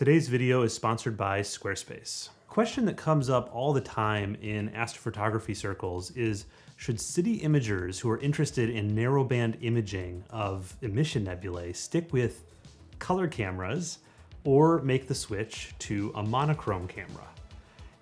Today's video is sponsored by Squarespace. Question that comes up all the time in astrophotography circles is, should city imagers who are interested in narrowband imaging of emission nebulae stick with color cameras or make the switch to a monochrome camera?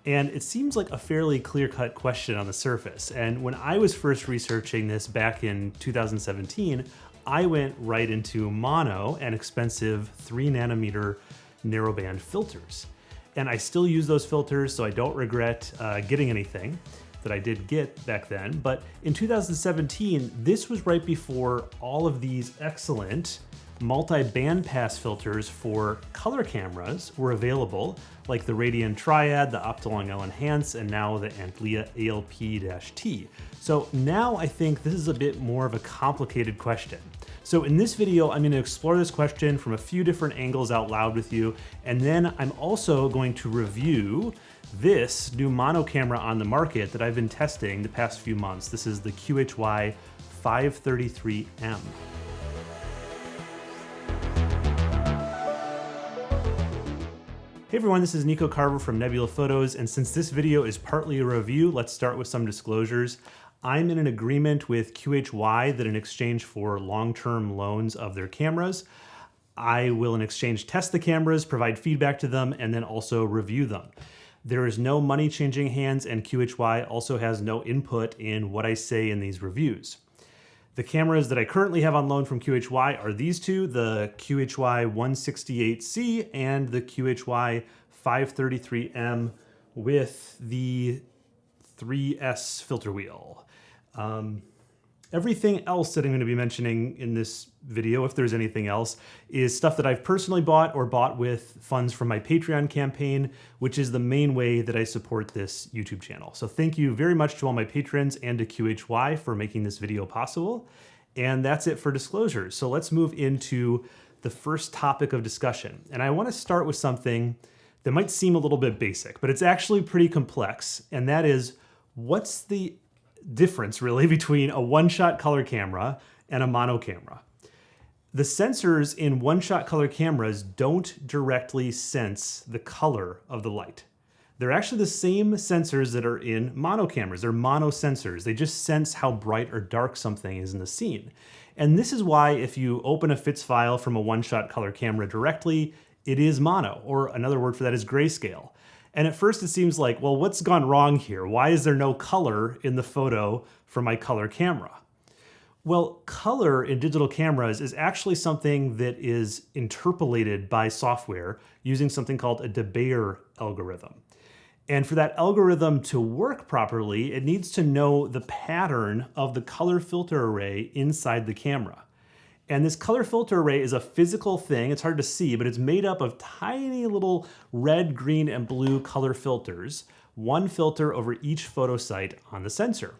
And it seems like a fairly clear-cut question on the surface. And when I was first researching this back in 2017, I went right into mono and expensive three nanometer narrowband filters. And I still use those filters, so I don't regret uh, getting anything that I did get back then. But in 2017, this was right before all of these excellent multi-band pass filters for color cameras were available, like the Radian Triad, the Optolong L Enhance, and now the Antlia ALP-T. So now I think this is a bit more of a complicated question. So in this video, I'm gonna explore this question from a few different angles out loud with you, and then I'm also going to review this new mono camera on the market that I've been testing the past few months. This is the QHY 533M. Hey everyone, this is Nico Carver from Nebula Photos, and since this video is partly a review, let's start with some disclosures. I'm in an agreement with QHY that in exchange for long-term loans of their cameras, I will in exchange test the cameras, provide feedback to them, and then also review them. There is no money changing hands and QHY also has no input in what I say in these reviews. The cameras that I currently have on loan from QHY are these two, the QHY 168C and the QHY 533M with the 3S filter wheel. Um, everything else that I'm going to be mentioning in this video, if there's anything else, is stuff that I've personally bought or bought with funds from my Patreon campaign, which is the main way that I support this YouTube channel. So thank you very much to all my patrons and to QHY for making this video possible. And that's it for disclosures. So let's move into the first topic of discussion. And I want to start with something that might seem a little bit basic, but it's actually pretty complex. And that is, what's the difference really between a one-shot color camera and a mono camera. The sensors in one-shot color cameras don't directly sense the color of the light. They're actually the same sensors that are in mono cameras. They're mono sensors. They just sense how bright or dark something is in the scene. And this is why if you open a FITS file from a one-shot color camera directly, it is mono, or another word for that is grayscale. And at first it seems like, well, what's gone wrong here? Why is there no color in the photo from my color camera? Well, color in digital cameras is actually something that is interpolated by software using something called a de Bayer algorithm. And for that algorithm to work properly, it needs to know the pattern of the color filter array inside the camera. And this color filter array is a physical thing. It's hard to see, but it's made up of tiny little red, green, and blue color filters, one filter over each photo site on the sensor.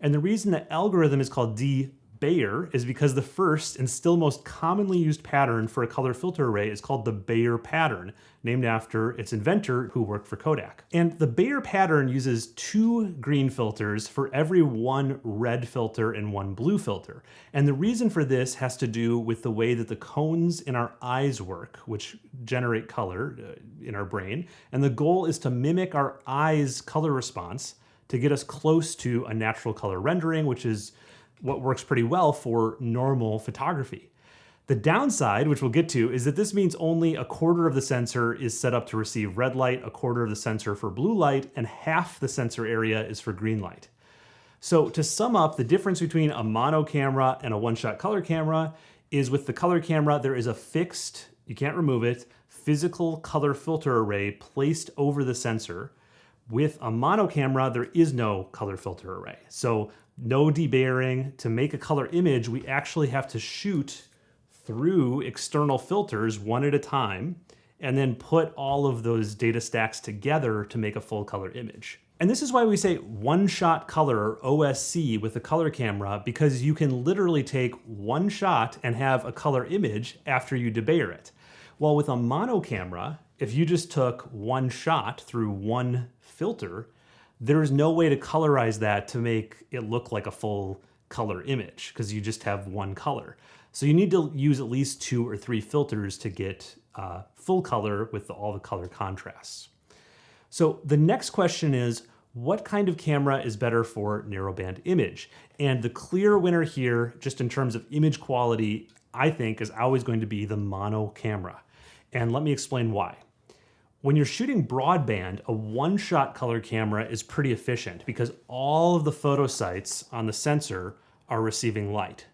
And the reason the algorithm is called D Bayer is because the first and still most commonly used pattern for a color filter array is called the Bayer pattern, named after its inventor who worked for Kodak. And the Bayer pattern uses two green filters for every one red filter and one blue filter. And the reason for this has to do with the way that the cones in our eyes work, which generate color uh, in our brain. And the goal is to mimic our eyes' color response to get us close to a natural color rendering, which is what works pretty well for normal photography. The downside, which we'll get to, is that this means only a quarter of the sensor is set up to receive red light, a quarter of the sensor for blue light, and half the sensor area is for green light. So to sum up, the difference between a mono camera and a one-shot color camera is with the color camera, there is a fixed, you can't remove it, physical color filter array placed over the sensor. With a mono camera, there is no color filter array. So no debayering. To make a color image, we actually have to shoot through external filters one at a time and then put all of those data stacks together to make a full color image. And this is why we say one shot color OSC with a color camera because you can literally take one shot and have a color image after you debayer it. While with a mono camera, if you just took one shot through one filter, there is no way to colorize that to make it look like a full color image because you just have one color. So you need to use at least two or three filters to get uh, full color with all the color contrasts. So the next question is, what kind of camera is better for narrowband image? And the clear winner here, just in terms of image quality, I think is always going to be the mono camera. And let me explain why. When you're shooting broadband, a one-shot color camera is pretty efficient because all of the photo sites on the sensor are receiving light.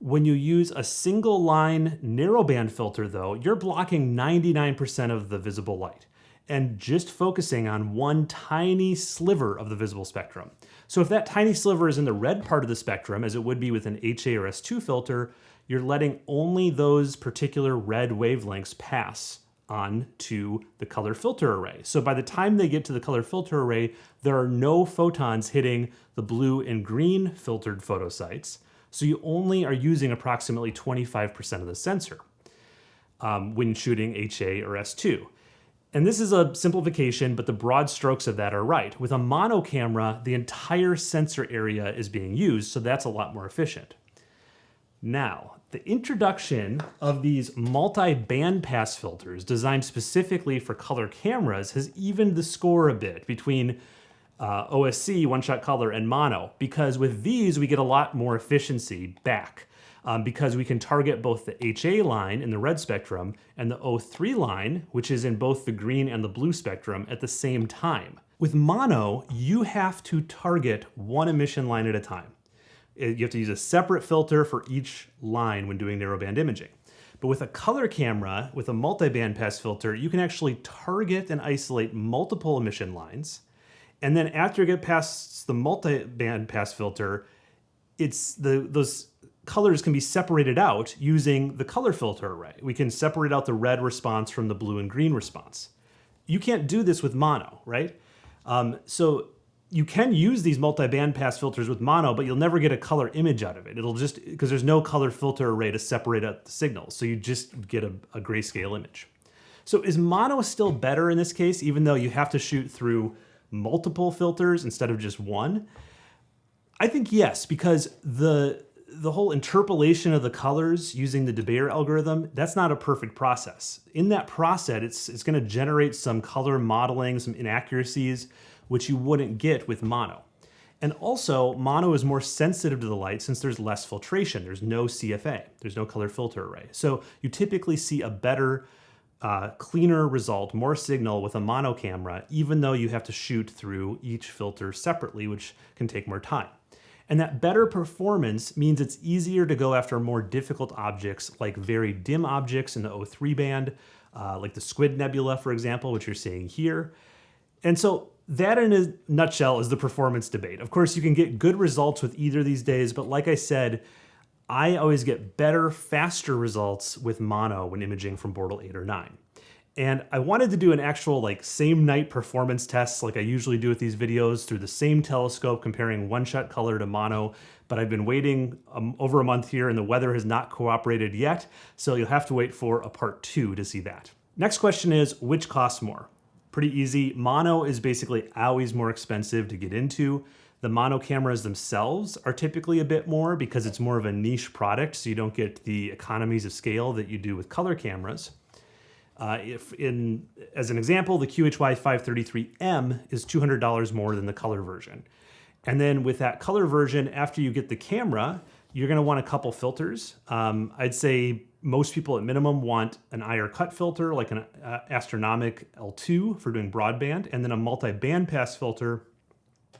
When you use a single line narrowband filter though, you're blocking 99% of the visible light and just focusing on one tiny sliver of the visible spectrum. So if that tiny sliver is in the red part of the spectrum, as it would be with an HA or S2 filter, you're letting only those particular red wavelengths pass on to the color filter array. So by the time they get to the color filter array, there are no photons hitting the blue and green filtered photo sites. So you only are using approximately 25% of the sensor um, when shooting HA or S2. And this is a simplification, but the broad strokes of that are right. With a mono camera, the entire sensor area is being used, so that's a lot more efficient. Now, the introduction of these multi-band pass filters designed specifically for color cameras has evened the score a bit between uh, OSC, one-shot color, and mono, because with these we get a lot more efficiency back. Um, because we can target both the HA line in the red spectrum and the O3 line, which is in both the green and the blue spectrum at the same time. With mono, you have to target one emission line at a time you have to use a separate filter for each line when doing narrowband imaging. But with a color camera, with a multi-band pass filter, you can actually target and isolate multiple emission lines. And then after you get past the multi-band pass filter, it's the those colors can be separated out using the color filter array. We can separate out the red response from the blue and green response. You can't do this with mono, right? Um, so you can use these multi-band pass filters with mono, but you'll never get a color image out of it. It'll just, because there's no color filter array to separate out the signals. So you just get a, a grayscale image. So is mono still better in this case, even though you have to shoot through multiple filters instead of just one? I think yes, because the the whole interpolation of the colors using the de algorithm, that's not a perfect process. In that process, it's, it's gonna generate some color modeling, some inaccuracies, which you wouldn't get with mono. And also, mono is more sensitive to the light since there's less filtration. There's no CFA, there's no color filter array. So you typically see a better, uh, cleaner result, more signal with a mono camera, even though you have to shoot through each filter separately, which can take more time. And that better performance means it's easier to go after more difficult objects like very dim objects in the O3 band, uh, like the Squid Nebula, for example, which you're seeing here. And so that in a nutshell is the performance debate. Of course, you can get good results with either these days, but like I said, I always get better, faster results with mono when imaging from Bortle 8 or 9. And I wanted to do an actual like same night performance test like I usually do with these videos through the same telescope comparing one shot color to mono, but I've been waiting um, over a month here and the weather has not cooperated yet, so you'll have to wait for a part two to see that. Next question is, which costs more? Pretty easy. Mono is basically always more expensive to get into. The mono cameras themselves are typically a bit more because it's more of a niche product, so you don't get the economies of scale that you do with color cameras. Uh, if in, as an example, the QHY 533M is $200 more than the color version. And then with that color version, after you get the camera, you're gonna want a couple filters. Um, I'd say most people at minimum want an IR cut filter, like an uh, Astronomik L2 for doing broadband, and then a multi-band pass filter,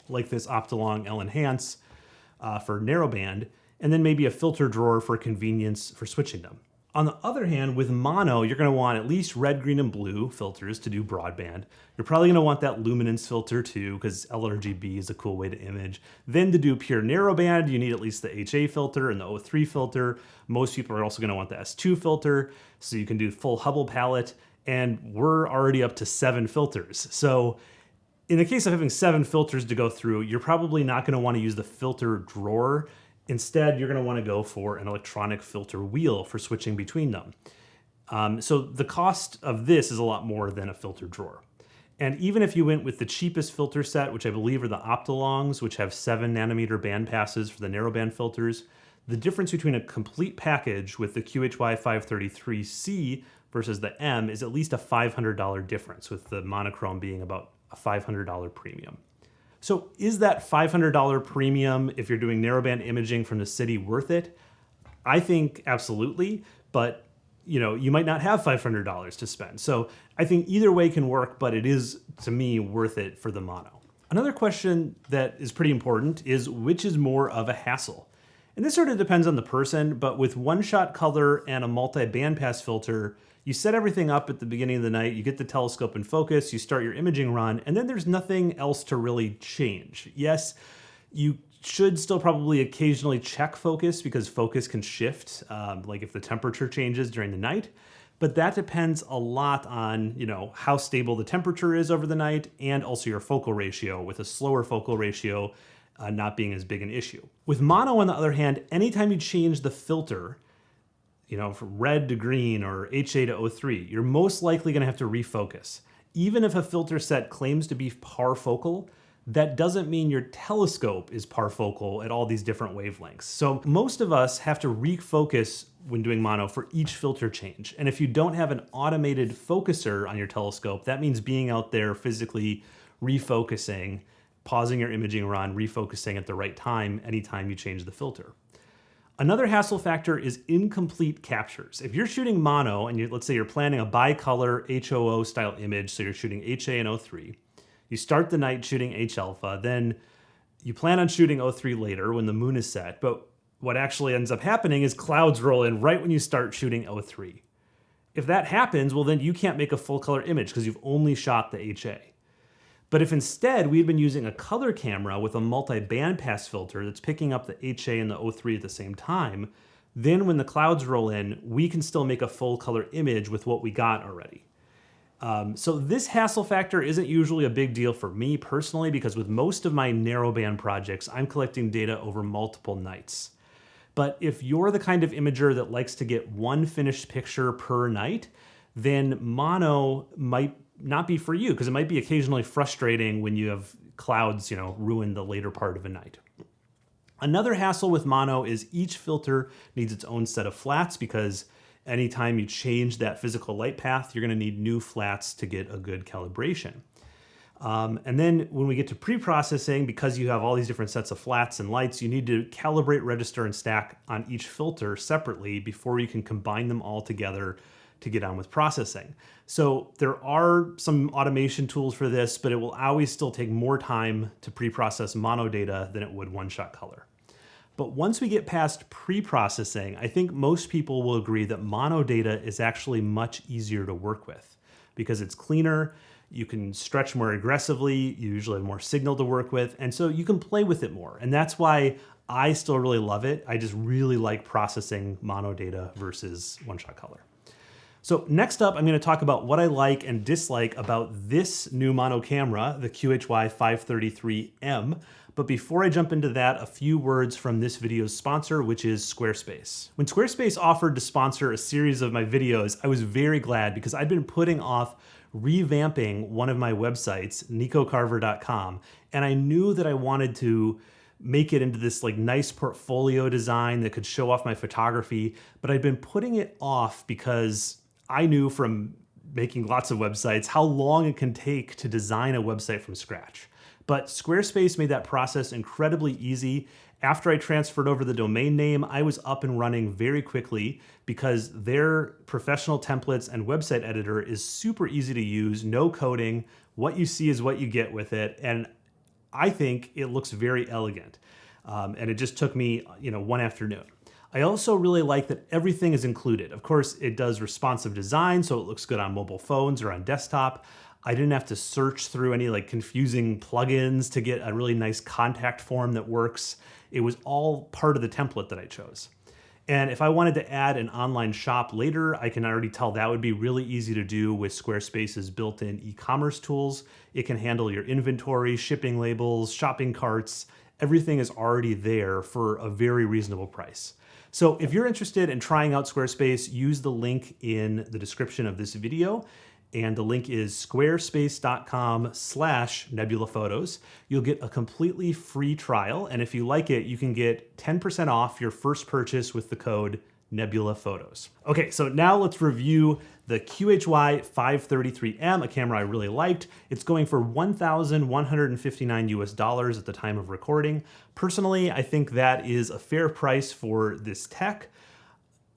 like this Optolong L Enhance uh, for narrowband, and then maybe a filter drawer for convenience for switching them. On the other hand, with mono, you're gonna want at least red, green, and blue filters to do broadband. You're probably gonna want that luminance filter too, because LRGB is a cool way to image. Then to do pure narrowband, you need at least the HA filter and the O3 filter. Most people are also gonna want the S2 filter, so you can do full Hubble palette, and we're already up to seven filters. So in the case of having seven filters to go through, you're probably not gonna wanna use the filter drawer Instead, you're gonna wanna go for an electronic filter wheel for switching between them. Um, so the cost of this is a lot more than a filter drawer. And even if you went with the cheapest filter set, which I believe are the Optolongs, which have seven nanometer band passes for the narrowband filters, the difference between a complete package with the QHY 533C versus the M is at least a $500 difference, with the monochrome being about a $500 premium. So is that $500 premium if you're doing narrowband imaging from the city worth it? I think absolutely, but you know, you might not have $500 to spend. So I think either way can work, but it is to me worth it for the mono. Another question that is pretty important is which is more of a hassle? And this sort of depends on the person, but with one-shot color and a multi-bandpass filter, you set everything up at the beginning of the night, you get the telescope in focus, you start your imaging run, and then there's nothing else to really change. Yes, you should still probably occasionally check focus because focus can shift, um, like if the temperature changes during the night. But that depends a lot on, you know, how stable the temperature is over the night and also your focal ratio with a slower focal ratio uh, not being as big an issue. With mono, on the other hand, anytime you change the filter, you know, from red to green or HA to O3, you're most likely gonna have to refocus. Even if a filter set claims to be parfocal, that doesn't mean your telescope is parfocal at all these different wavelengths. So most of us have to refocus when doing mono for each filter change. And if you don't have an automated focuser on your telescope, that means being out there physically refocusing, pausing your imaging run, refocusing at the right time anytime you change the filter. Another hassle factor is incomplete captures. If you're shooting mono and you, let's say you're planning a bicolor HOO style image, so you're shooting HA and O3, you start the night shooting H alpha, then you plan on shooting O3 later when the moon is set, but what actually ends up happening is clouds roll in right when you start shooting O3. If that happens, well then you can't make a full color image because you've only shot the HA. But if instead we'd been using a color camera with a multi-bandpass filter that's picking up the HA and the O3 at the same time, then when the clouds roll in, we can still make a full color image with what we got already. Um, so this hassle factor isn't usually a big deal for me personally because with most of my narrowband projects, I'm collecting data over multiple nights. But if you're the kind of imager that likes to get one finished picture per night, then mono might not be for you because it might be occasionally frustrating when you have clouds, you know, ruin the later part of a night. Another hassle with mono is each filter needs its own set of flats because anytime you change that physical light path, you're gonna need new flats to get a good calibration. Um, and then when we get to pre-processing, because you have all these different sets of flats and lights, you need to calibrate, register, and stack on each filter separately before you can combine them all together to get on with processing. So there are some automation tools for this, but it will always still take more time to pre-process mono data than it would one-shot color. But once we get past pre-processing, I think most people will agree that mono data is actually much easier to work with because it's cleaner, you can stretch more aggressively, you usually have more signal to work with, and so you can play with it more. And that's why I still really love it. I just really like processing mono data versus one-shot color. So next up, I'm gonna talk about what I like and dislike about this new mono camera, the QHY 533M. But before I jump into that, a few words from this video's sponsor, which is Squarespace. When Squarespace offered to sponsor a series of my videos, I was very glad because I'd been putting off revamping one of my websites, nicocarver.com, and I knew that I wanted to make it into this like nice portfolio design that could show off my photography, but I'd been putting it off because I knew from making lots of websites how long it can take to design a website from scratch. But Squarespace made that process incredibly easy. After I transferred over the domain name, I was up and running very quickly because their professional templates and website editor is super easy to use, no coding. What you see is what you get with it. And I think it looks very elegant. Um, and it just took me, you know, one afternoon. I also really like that everything is included. Of course, it does responsive design, so it looks good on mobile phones or on desktop. I didn't have to search through any like confusing plugins to get a really nice contact form that works. It was all part of the template that I chose. And if I wanted to add an online shop later, I can already tell that would be really easy to do with Squarespace's built-in e-commerce tools. It can handle your inventory, shipping labels, shopping carts. Everything is already there for a very reasonable price. So if you're interested in trying out Squarespace, use the link in the description of this video and the link is squarespace.com slash nebula photos. You'll get a completely free trial, and if you like it, you can get 10% off your first purchase with the code Nebula Photos. Okay, so now let's review the QHY 533M, a camera I really liked. It's going for 1,159 US dollars at the time of recording. Personally, I think that is a fair price for this tech.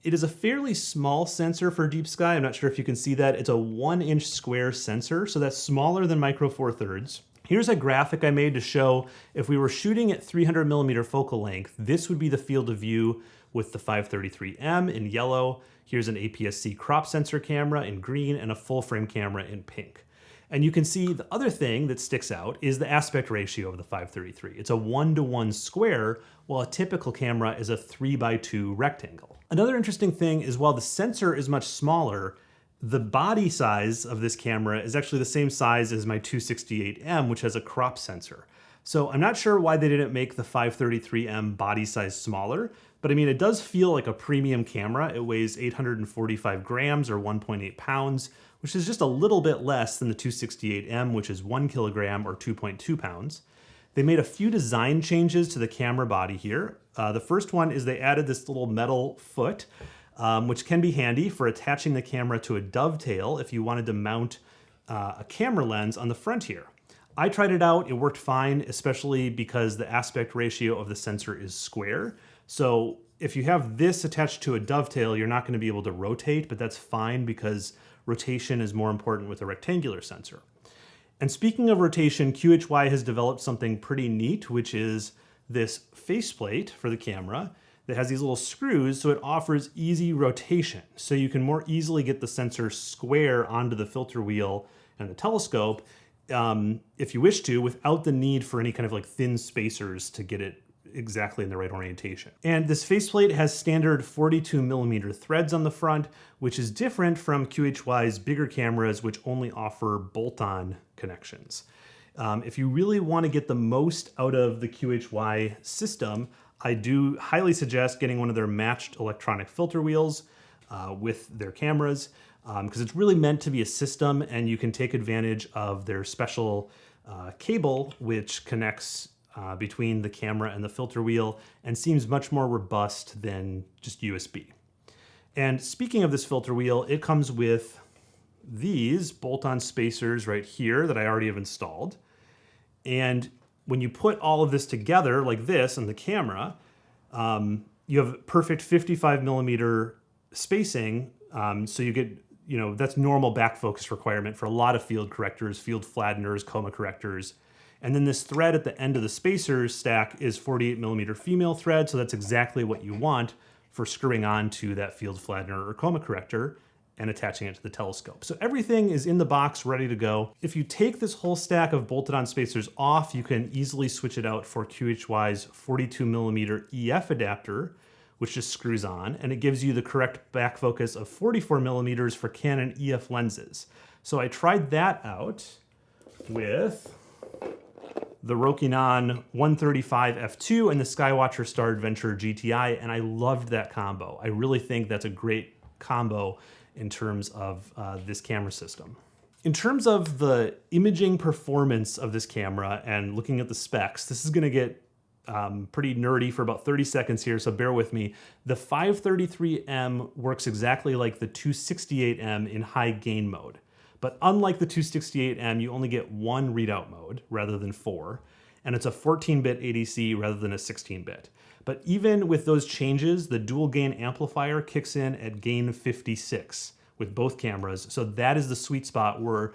It is a fairly small sensor for Deep Sky. I'm not sure if you can see that. It's a one inch square sensor, so that's smaller than Micro Four Thirds. Here's a graphic I made to show if we were shooting at 300 millimeter focal length, this would be the field of view with the 533M in yellow. Here's an APS-C crop sensor camera in green and a full frame camera in pink. And you can see the other thing that sticks out is the aspect ratio of the 533. It's a one to one square, while a typical camera is a three by two rectangle. Another interesting thing is while the sensor is much smaller, the body size of this camera is actually the same size as my 268M, which has a crop sensor. So I'm not sure why they didn't make the 533M body size smaller, but I mean, it does feel like a premium camera. It weighs 845 grams or 1.8 pounds, which is just a little bit less than the 268M, which is one kilogram or 2.2 pounds. They made a few design changes to the camera body here. Uh, the first one is they added this little metal foot um, which can be handy for attaching the camera to a dovetail if you wanted to mount uh, a camera lens on the front here. I tried it out, it worked fine, especially because the aspect ratio of the sensor is square. So if you have this attached to a dovetail, you're not gonna be able to rotate, but that's fine because rotation is more important with a rectangular sensor. And speaking of rotation, QHY has developed something pretty neat, which is this faceplate for the camera that has these little screws so it offers easy rotation. So you can more easily get the sensor square onto the filter wheel and the telescope um, if you wish to without the need for any kind of like thin spacers to get it exactly in the right orientation. And this faceplate has standard 42 millimeter threads on the front, which is different from QHY's bigger cameras, which only offer bolt-on connections. Um, if you really want to get the most out of the QHY system, I do highly suggest getting one of their matched electronic filter wheels uh, with their cameras because um, it's really meant to be a system and you can take advantage of their special uh, cable which connects uh, between the camera and the filter wheel and seems much more robust than just USB. And speaking of this filter wheel, it comes with these bolt-on spacers right here that I already have installed. And when you put all of this together like this on the camera, um, you have perfect 55 millimeter spacing. Um, so you get, you know, that's normal back focus requirement for a lot of field correctors, field flatteners, coma correctors. And then this thread at the end of the spacers stack is 48 millimeter female thread. So that's exactly what you want for screwing onto that field flattener or coma corrector and attaching it to the telescope. So everything is in the box ready to go. If you take this whole stack of bolted on spacers off, you can easily switch it out for QHY's 42 millimeter EF adapter, which just screws on, and it gives you the correct back focus of 44 millimeters for Canon EF lenses. So I tried that out with the Rokinon 135 f2 and the Skywatcher Star Adventurer GTI, and I loved that combo. I really think that's a great combo in terms of uh, this camera system. In terms of the imaging performance of this camera and looking at the specs, this is gonna get um, pretty nerdy for about 30 seconds here, so bear with me. The 533M works exactly like the 268M in high gain mode. But unlike the 268M, you only get one readout mode rather than four, and it's a 14-bit ADC rather than a 16-bit. But even with those changes, the dual gain amplifier kicks in at gain 56 with both cameras. So that is the sweet spot where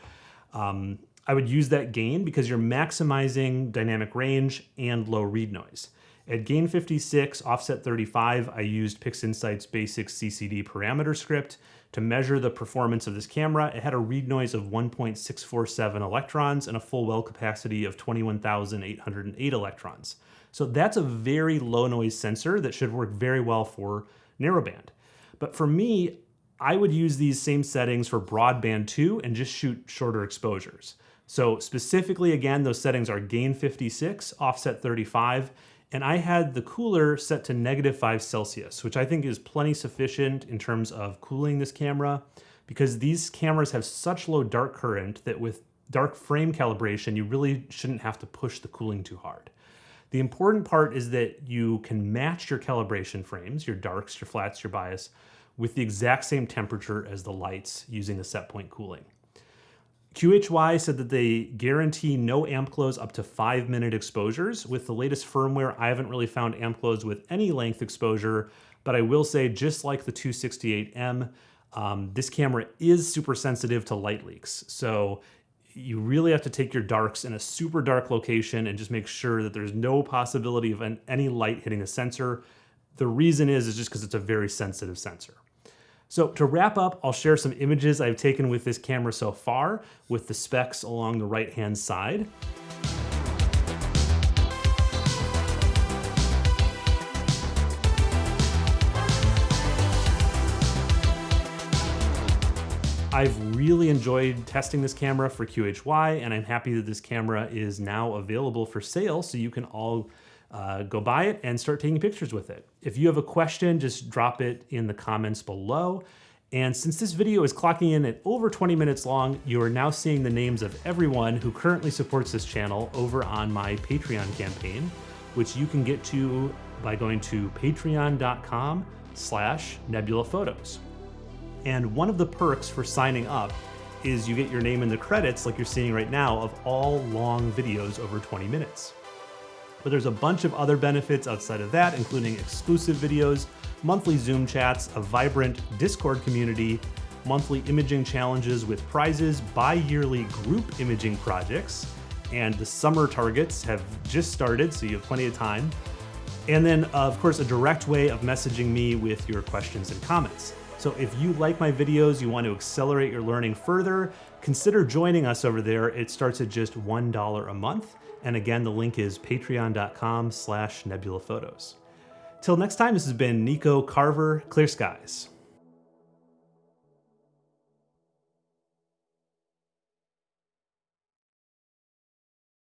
um, I would use that gain because you're maximizing dynamic range and low read noise. At gain 56, offset 35, I used PixInsight's basic CCD parameter script to measure the performance of this camera. It had a read noise of 1.647 electrons and a full well capacity of 21,808 electrons. So that's a very low noise sensor that should work very well for narrowband. But for me, I would use these same settings for broadband too and just shoot shorter exposures. So specifically, again, those settings are gain 56, offset 35, and I had the cooler set to negative 5 Celsius, which I think is plenty sufficient in terms of cooling this camera because these cameras have such low dark current that with dark frame calibration, you really shouldn't have to push the cooling too hard. The important part is that you can match your calibration frames, your darks, your flats, your bias, with the exact same temperature as the lights using the set point cooling. QHY said that they guarantee no amp glows up to five minute exposures. With the latest firmware, I haven't really found amp glows with any length exposure, but I will say just like the 268M, um, this camera is super sensitive to light leaks. So you really have to take your darks in a super dark location and just make sure that there's no possibility of an, any light hitting the sensor. The reason is, is just because it's a very sensitive sensor. So to wrap up, I'll share some images I've taken with this camera so far with the specs along the right-hand side. I've really enjoyed testing this camera for QHY and I'm happy that this camera is now available for sale so you can all uh, go buy it and start taking pictures with it. If you have a question, just drop it in the comments below. And since this video is clocking in at over 20 minutes long, you are now seeing the names of everyone who currently supports this channel over on my Patreon campaign, which you can get to by going to patreon.com slash nebula photos. And one of the perks for signing up is you get your name in the credits like you're seeing right now of all long videos over 20 minutes. But there's a bunch of other benefits outside of that, including exclusive videos, monthly Zoom chats, a vibrant Discord community, monthly imaging challenges with prizes, bi-yearly group imaging projects, and the summer targets have just started, so you have plenty of time. And then, of course, a direct way of messaging me with your questions and comments. So if you like my videos, you want to accelerate your learning further, consider joining us over there. It starts at just $1 a month. And again, the link is patreon.com slash nebulaphotos. Till next time, this has been Nico Carver, Clear Skies.